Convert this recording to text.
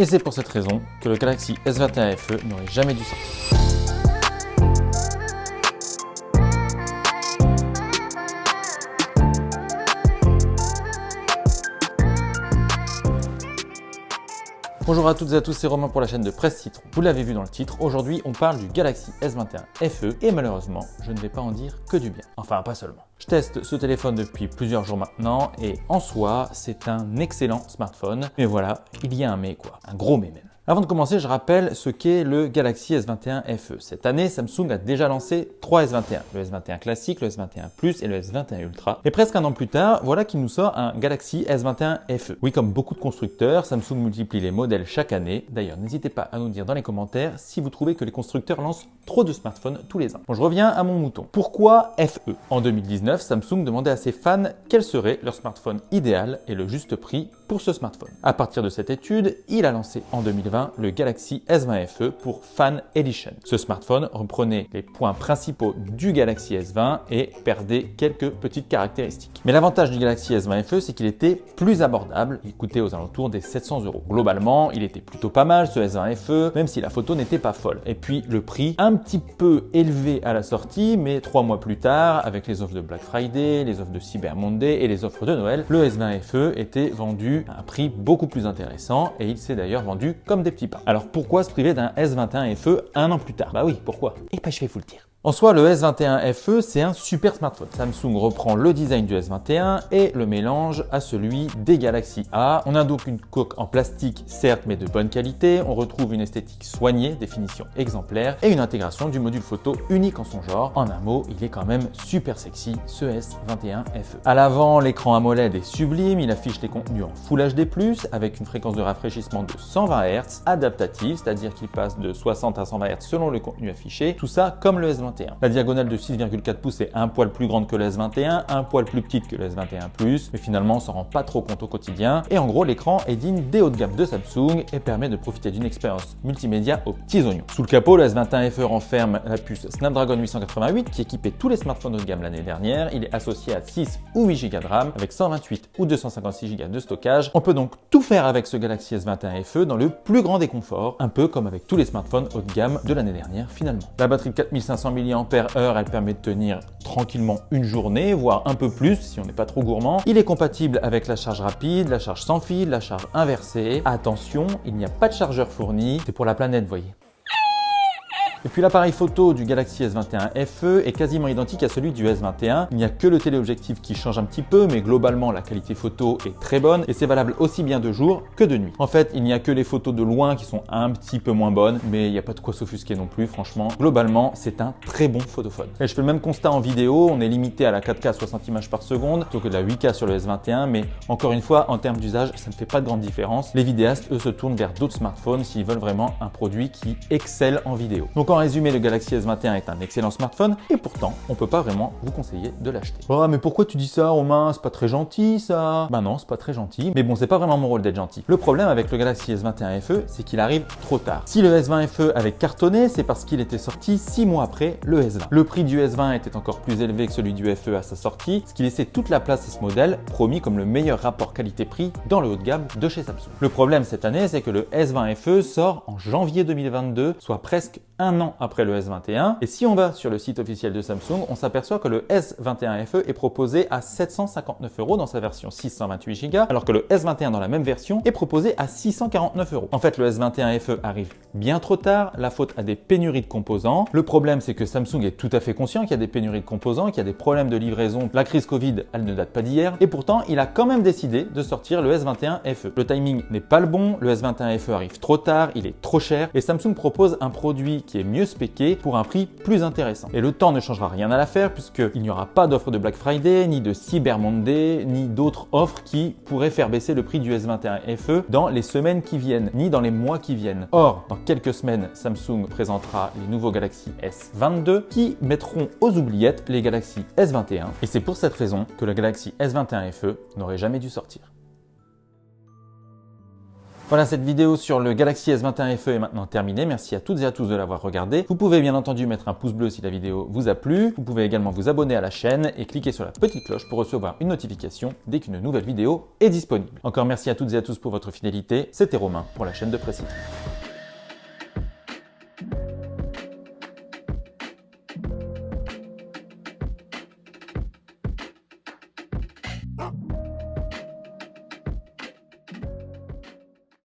Et c'est pour cette raison que le Galaxy S21 FE n'aurait jamais dû sortir. Bonjour à toutes et à tous, c'est Romain pour la chaîne de Presse Citron. Vous l'avez vu dans le titre, aujourd'hui on parle du Galaxy S21 FE et malheureusement, je ne vais pas en dire que du bien. Enfin, pas seulement. Je teste ce téléphone depuis plusieurs jours maintenant et en soi, c'est un excellent smartphone. Mais voilà, il y a un mais quoi, un gros mais même. Avant de commencer, je rappelle ce qu'est le Galaxy S21 FE. Cette année, Samsung a déjà lancé trois S21, le S21 classique, le S21 Plus et le S21 Ultra. Et presque un an plus tard, voilà qu'il nous sort un Galaxy S21 FE. Oui, comme beaucoup de constructeurs, Samsung multiplie les modèles chaque année. D'ailleurs, n'hésitez pas à nous dire dans les commentaires si vous trouvez que les constructeurs lancent trop de smartphones tous les ans. Bon, je reviens à mon mouton. Pourquoi FE En 2019, Samsung demandait à ses fans quel serait leur smartphone idéal et le juste prix pour ce smartphone. À partir de cette étude, il a lancé en 2020 le Galaxy S20 FE pour Fan Edition. Ce smartphone reprenait les points principaux du Galaxy S20 et perdait quelques petites caractéristiques. Mais l'avantage du Galaxy S20 FE, c'est qu'il était plus abordable. Il coûtait aux alentours des 700 euros. Globalement, il était plutôt pas mal ce S20 FE, même si la photo n'était pas folle. Et puis le prix, un petit peu élevé à la sortie, mais trois mois plus tard, avec les offres de Black Friday, les offres de Cyber Monday et les offres de Noël, le S20 FE était vendu à un prix beaucoup plus intéressant et il s'est d'ailleurs vendu comme des petits pas. Alors pourquoi se priver d'un S21 FE un an plus tard? Bah oui, pourquoi? Et pas je vais vous le dire. En soi, le S21 FE, c'est un super smartphone. Samsung reprend le design du S21 et le mélange à celui des Galaxy A. On a donc une coque en plastique, certes, mais de bonne qualité. On retrouve une esthétique soignée, définition exemplaire et une intégration du module photo unique en son genre. En un mot, il est quand même super sexy, ce S21 FE. À l'avant, l'écran AMOLED est sublime. Il affiche les contenus en Full HD+, avec une fréquence de rafraîchissement de 120 Hz, adaptative, c'est-à-dire qu'il passe de 60 à 120 Hz selon le contenu affiché. Tout ça comme le S21 la diagonale de 6,4 pouces est un poil plus grande que le S21, un poil plus petite que le S21 Plus, mais finalement on s'en rend pas trop compte au quotidien. Et en gros, l'écran est digne des hauts de gamme de Samsung et permet de profiter d'une expérience multimédia aux petits oignons. Sous le capot, le S21 FE renferme la puce Snapdragon 888 qui équipait tous les smartphones haut de gamme l'année dernière. Il est associé à 6 ou 8 Go de RAM avec 128 ou 256 Go de stockage. On peut donc tout faire avec ce Galaxy S21 FE dans le plus grand des conforts, un peu comme avec tous les smartphones haut de gamme de l'année dernière finalement. La batterie de 4500 mAh elle permet de tenir tranquillement une journée, voire un peu plus si on n'est pas trop gourmand. Il est compatible avec la charge rapide, la charge sans fil, la charge inversée. Attention, il n'y a pas de chargeur fourni, c'est pour la planète, voyez. Et puis l'appareil photo du Galaxy S21 FE est quasiment identique à celui du S21. Il n'y a que le téléobjectif qui change un petit peu, mais globalement la qualité photo est très bonne et c'est valable aussi bien de jour que de nuit. En fait, il n'y a que les photos de loin qui sont un petit peu moins bonnes, mais il n'y a pas de quoi s'offusquer non plus, franchement. Globalement, c'est un très bon photophone. Et je fais le même constat en vidéo, on est limité à la 4K à 60 images par seconde, plutôt que de la 8K sur le S21, mais encore une fois, en termes d'usage, ça ne fait pas de grande différence. Les vidéastes, eux, se tournent vers d'autres smartphones s'ils veulent vraiment un produit qui excelle en vidéo. En résumé, le Galaxy S21 est un excellent smartphone et pourtant, on peut pas vraiment vous conseiller de l'acheter. Oh, mais pourquoi tu dis ça, Romain? C'est pas très gentil, ça Bah non, c'est pas très gentil. Mais bon, c'est pas vraiment mon rôle d'être gentil. Le problème avec le Galaxy S21 FE, c'est qu'il arrive trop tard. Si le S20 FE avait cartonné, c'est parce qu'il était sorti 6 mois après le S20. Le prix du S20 était encore plus élevé que celui du FE à sa sortie, ce qui laissait toute la place à ce modèle, promis comme le meilleur rapport qualité-prix dans le haut de gamme de chez Samsung. Le problème cette année, c'est que le S20 FE sort en janvier 2022, soit presque un an après le S21. Et si on va sur le site officiel de Samsung, on s'aperçoit que le S21 FE est proposé à 759 euros dans sa version 628 Go, alors que le S21 dans la même version est proposé à 649 euros. En fait, le S21 FE arrive bien trop tard, la faute à des pénuries de composants. Le problème, c'est que Samsung est tout à fait conscient qu'il y a des pénuries de composants, qu'il y a des problèmes de livraison. La crise Covid, elle ne date pas d'hier, et pourtant, il a quand même décidé de sortir le S21 FE. Le timing n'est pas le bon, le S21 FE arrive trop tard, il est trop cher, et Samsung propose un produit qui est mieux spéqué pour un prix plus intéressant. Et le temps ne changera rien à l'affaire puisqu'il n'y aura pas d'offre de Black Friday, ni de Cyber Monday, ni d'autres offres qui pourraient faire baisser le prix du S21 FE dans les semaines qui viennent, ni dans les mois qui viennent. Or, dans quelques semaines, Samsung présentera les nouveaux Galaxy S22 qui mettront aux oubliettes les Galaxy S21. Et c'est pour cette raison que le Galaxy S21 FE n'aurait jamais dû sortir. Voilà, cette vidéo sur le Galaxy S21 FE est maintenant terminée. Merci à toutes et à tous de l'avoir regardé. Vous pouvez bien entendu mettre un pouce bleu si la vidéo vous a plu. Vous pouvez également vous abonner à la chaîne et cliquer sur la petite cloche pour recevoir une notification dès qu'une nouvelle vidéo est disponible. Encore merci à toutes et à tous pour votre fidélité. C'était Romain pour la chaîne de Précis.